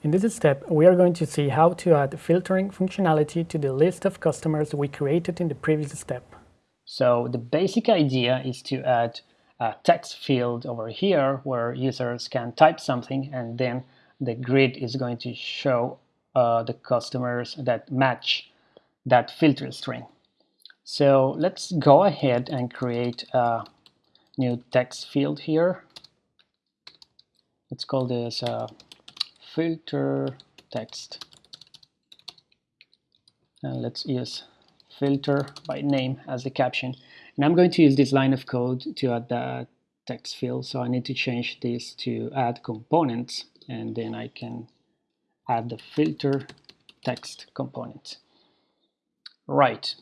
In this step, we are going to see how to add filtering functionality to the list of customers we created in the previous step. So the basic idea is to add a text field over here where users can type something and then the grid is going to show uh, the customers that match that filter string. So let's go ahead and create a new text field here. Let's call this uh, filter text. And let's use filter by name as the caption. And I'm going to use this line of code to add the text field. So I need to change this to add components and then I can add the filter text component. Right.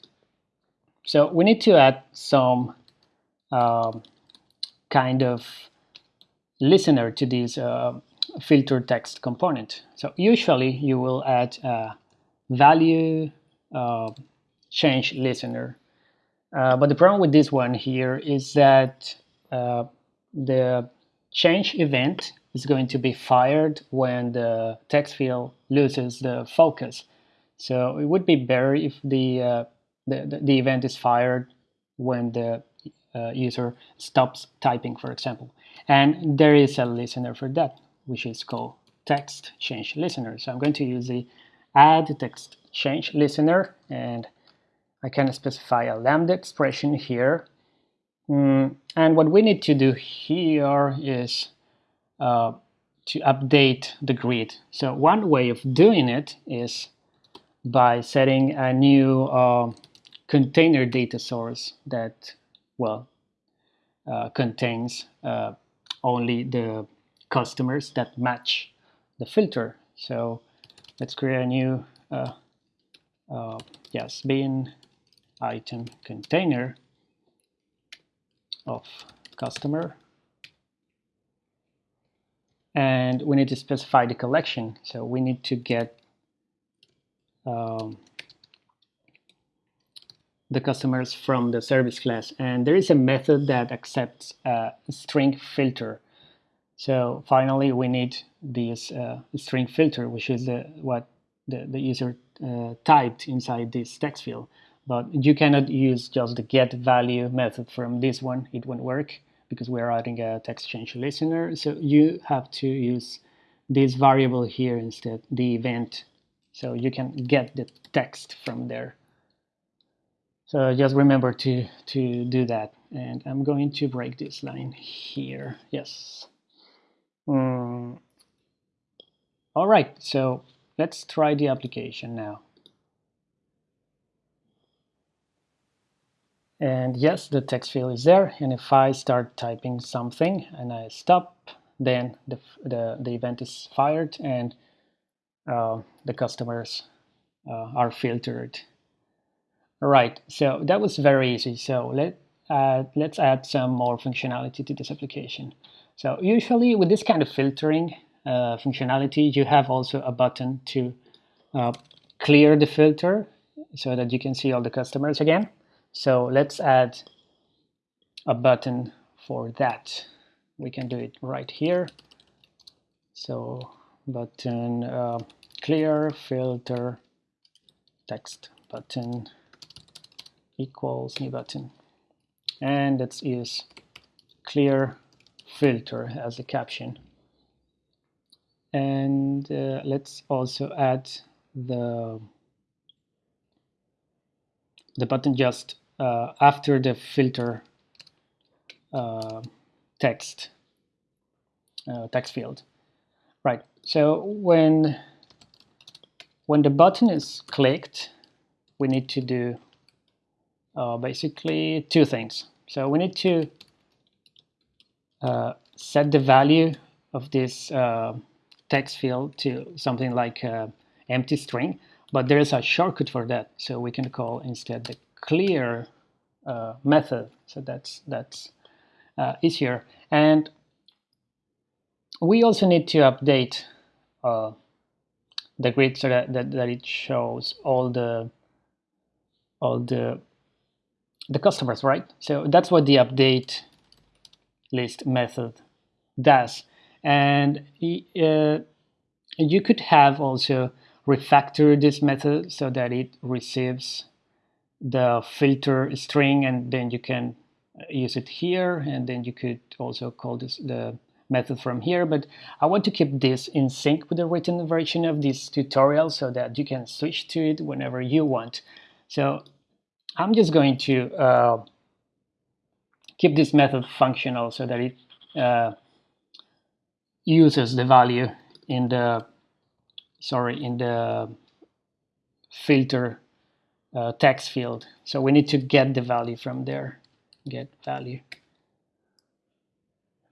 So we need to add some um, kind of listener to this uh, filter text component. So usually you will add a value uh, change listener. Uh, but the problem with this one here is that uh, the change event is going to be fired when the text field loses the focus. So it would be better if the, uh, the, the, event is fired when the uh, user stops typing, for example. And there is a listener for that which is called text change listener. So I'm going to use the add text change listener and I can specify a lambda expression here. Mm, and what we need to do here is uh, to update the grid. So one way of doing it is by setting a new uh, container data source that, well, uh, contains uh, only the customers that match the filter. So let's create a new uh, uh, yes bin item container of customer. And we need to specify the collection. So we need to get um, the customers from the service class. And there is a method that accepts a string filter so finally, we need this uh, string filter, which is the, what the, the user uh, typed inside this text field. But you cannot use just the get value method from this one. It won't work because we're adding a text change listener. So you have to use this variable here instead, the event. So you can get the text from there. So just remember to, to do that. And I'm going to break this line here. Yes. Mm. All right, so let's try the application now. And yes, the text field is there. And if I start typing something and I stop, then the, the, the event is fired and uh, the customers uh, are filtered. All right, so that was very easy. So let, uh, let's add some more functionality to this application. So usually with this kind of filtering uh, functionality, you have also a button to uh, clear the filter so that you can see all the customers again. So let's add a button for that. We can do it right here. So button uh, clear filter text button equals new button. And let's use clear filter as a caption. And uh, let's also add the, the button just uh, after the filter uh, text, uh, text field. Right, so when, when the button is clicked, we need to do uh, basically two things. So we need to uh, set the value of this uh, text field to something like uh, empty string, but there is a shortcut for that. So we can call instead the clear uh, method. So that's that's easier. And we also need to update the grid so that, that, that it shows all the all the the customers, right? So that's what the update list method does. And uh, you could have also refactor this method so that it receives the filter string and then you can use it here. And then you could also call this the method from here. But I want to keep this in sync with the written version of this tutorial so that you can switch to it whenever you want. So I'm just going to uh, keep this method functional so that it uh, uses the value in the sorry in the filter uh, text field. So we need to get the value from there. Get value.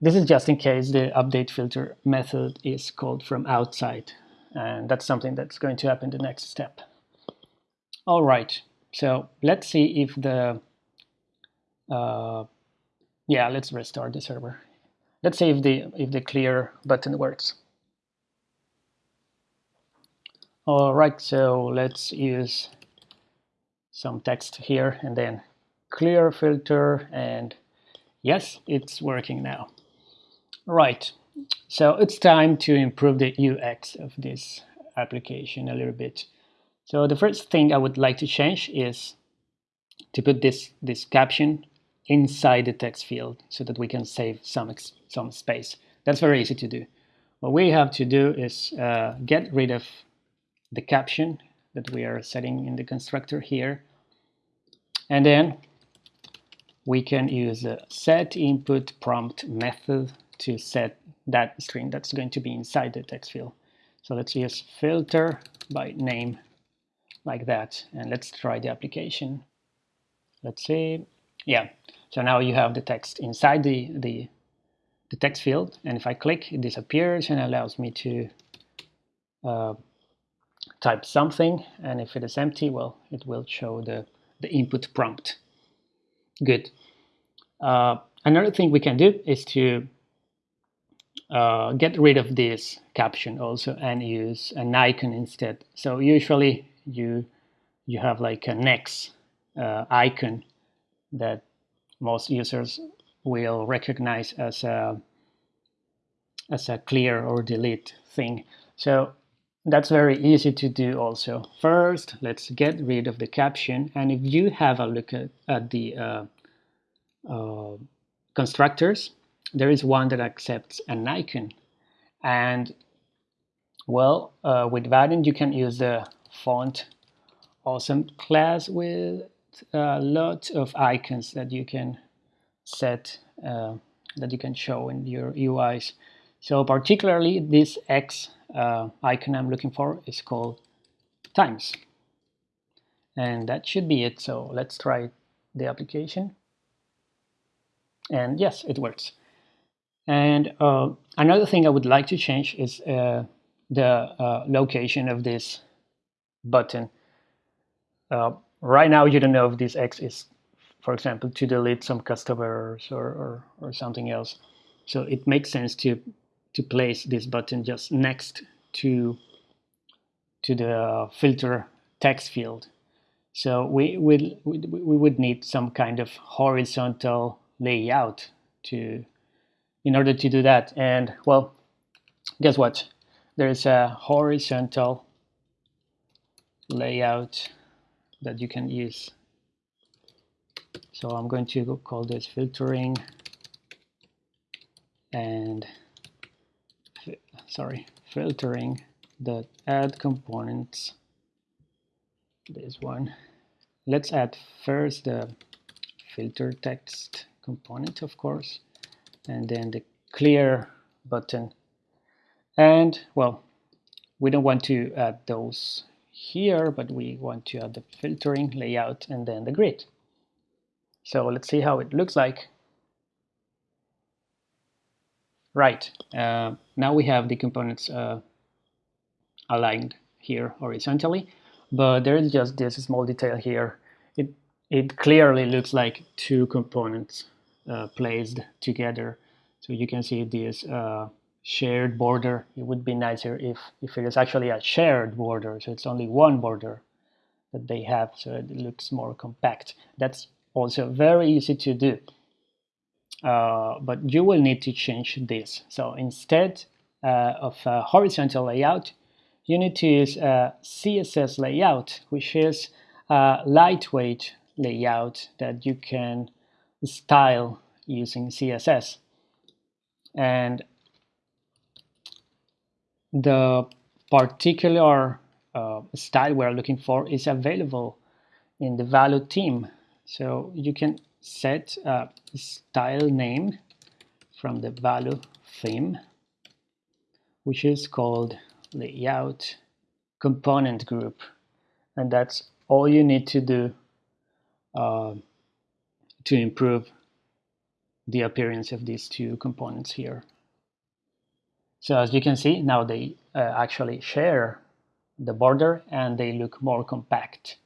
This is just in case the update filter method is called from outside and that's something that's going to happen the next step. All right. So let's see if the uh, yeah let's restart the server. Let's see if the if the clear button works. All right so let's use some text here and then clear filter and yes it's working now. Right so it's time to improve the UX of this application a little bit. So the first thing I would like to change is to put this this caption inside the text field so that we can save some, some space. That's very easy to do. What we have to do is uh, get rid of the caption that we are setting in the constructor here. And then we can use the set input prompt method to set that string that's going to be inside the text field. So let's use filter by name like that. And let's try the application. Let's see. Yeah, so now you have the text inside the, the, the text field. And if I click, it disappears and allows me to uh, type something. And if it is empty, well, it will show the, the input prompt. Good. Uh, another thing we can do is to uh, get rid of this caption also and use an icon instead. So usually you you have like a next uh, icon that most users will recognize as a as a clear or delete thing. So that's very easy to do also. First, let's get rid of the caption. And if you have a look at, at the uh, uh, constructors, there is one that accepts an icon. And well, uh, with Vaadin, you can use the font awesome class with a lot of icons that you can set uh, that you can show in your UIs. So particularly this X uh, icon I'm looking for is called times. And that should be it. So let's try the application. And yes, it works. And uh, another thing I would like to change is uh, the uh, location of this button. Uh, right now you don't know if this X is, for example, to delete some customers or, or, or something else. So it makes sense to to place this button just next to to the filter text field. So we will we, would need some kind of horizontal layout to in order to do that. And well, guess what? There's a horizontal layout that you can use. So I'm going to call this filtering and sorry filtering the add components. This one. Let's add first the filter text component of course and then the clear button. And well we don't want to add those here, but we want to add the filtering layout and then the grid. So let's see how it looks like. Right, uh, now we have the components uh, aligned here horizontally, but there is just this small detail here. It, it clearly looks like two components uh, placed together. So you can see this uh, shared border. It would be nicer if, if it is actually a shared border, so it's only one border that they have, so it looks more compact. That's also very easy to do. Uh, but you will need to change this. So instead, uh, of a horizontal layout, you need to use a CSS layout, which is a lightweight layout that you can style using CSS. And the particular uh, style we're looking for is available in the Valo theme. So you can set a style name from the Valo theme, which is called layout component group. And that's all you need to do uh, to improve the appearance of these two components here. So as you can see, now they uh, actually share the border and they look more compact.